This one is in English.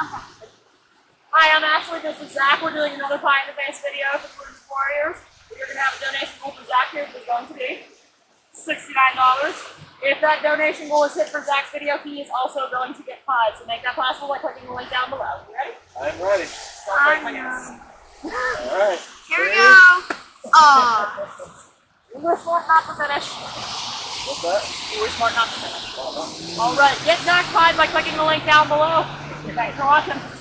Hi, I'm Ashley. This is Zach. We're doing another Pie in the Face video for Blues Warriors. We're going to have a donation goal for Zach here, which is going to be $69. If that donation goal is hit for Zach's video, he is also going to get pies. So make that possible by clicking the link down below. You ready? I'm ready. Start breaking my gas. All right. Here we go. Aw. You were smart not to finish. What's that? You were smart not to finish. All right, get Zach pied by clicking the link down below. Thanks for watching.